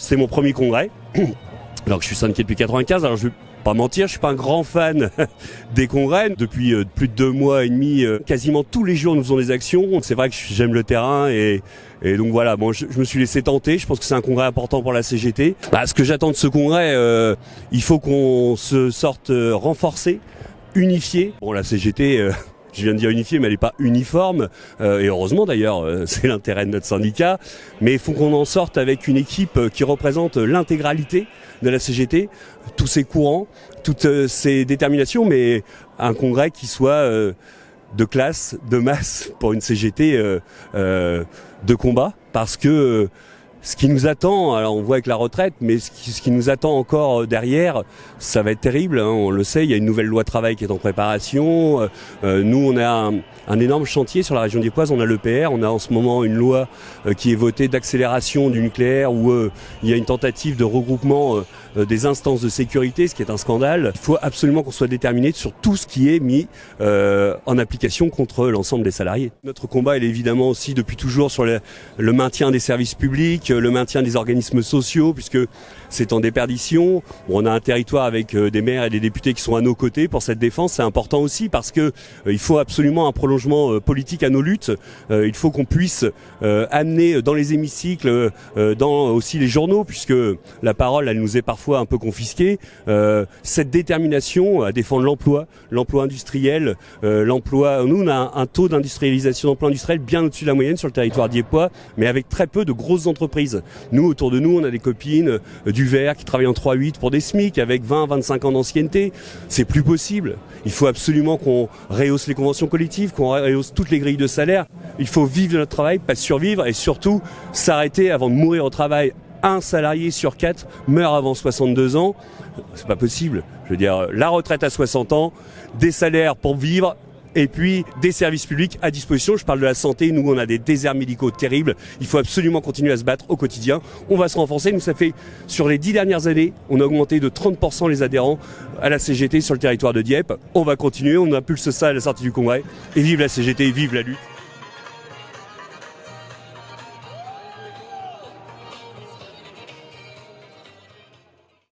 c'est mon premier congrès. Alors que je suis syndiqué depuis 95, alors je vais pas mentir, je suis pas un grand fan des congrès. Depuis euh, plus de deux mois et demi, euh, quasiment tous les jours nous faisons des actions. C'est vrai que j'aime le terrain et, donc voilà, bon, je, me suis laissé tenter. Je pense que c'est un congrès important pour la CGT. Bah, ce que j'attends de ce congrès, euh, il faut qu'on se sorte renforcé, unifié. Bon, la CGT je viens de dire unifié, mais elle n'est pas uniforme. Euh, et heureusement d'ailleurs, euh, c'est l'intérêt de notre syndicat. Mais il faut qu'on en sorte avec une équipe euh, qui représente l'intégralité de la CGT, tous ses courants, toutes ses déterminations, mais un congrès qui soit de classe, de masse pour une CGT de combat, parce que ce qui nous attend, alors on voit avec la retraite, mais ce qui, nous attend encore euh, derrière, ça va être terrible. Hein, on le sait, il y a une nouvelle loi travail qui est en préparation. Euh, euh, nous, on a un, énorme chantier sur la région des Poises. On a l'EPR, on a en ce moment une loi qui est votée d'accélération du nucléaire où il y a une tentative de regroupement des instances de sécurité, ce qui est un scandale. Il faut absolument qu'on soit déterminé sur tout ce qui est mis en application contre l'ensemble des salariés. Notre combat, il est évidemment aussi depuis toujours sur le maintien des services publics le maintien des organismes sociaux, puisque c'est en déperdition. On a un territoire avec euh, des maires et des députés qui sont à nos côtés pour cette défense. C'est important aussi parce que euh, il faut absolument un prolongement euh, politique à nos luttes. il faut qu'on puisse amener dans les hémicycles, dans aussi les journaux, puisque la parole, elle nous est parfois un peu confisquée, cette détermination à défendre l'emploi, l'emploi industriel, l'emploi. Nous, on a un, taux d'industrialisation d'emploi industriel bien au-dessus de la moyenne sur le territoire diepois, mais avec très peu de grosses entreprises. Nous, autour de nous, on a des copines du du verre qui travaille en 3-8 pour des SMIC avec 20-25 ans d'ancienneté. C'est plus possible. Il faut absolument qu'on rehausse les conventions collectives, qu'on rehausse toutes les grilles de salaire. Il faut vivre de notre travail, pas survivre et surtout s'arrêter avant de mourir au travail. Un salarié sur quatre meurt avant 62 ans. C'est pas possible. Je veux dire, la retraite à 60 ans, des salaires pour vivre et puis des services publics à disposition. Je parle de la santé. Nous, on a des déserts médicaux terribles. Il faut absolument continuer à se battre au quotidien. On va se renforcer. Nous, ça fait sur les dix dernières années, on a augmenté de 30% les adhérents à la CGT sur le territoire de Dieppe. On va continuer. On impulse ça à la sortie du congrès. Et vive la CGT, vive la lutte.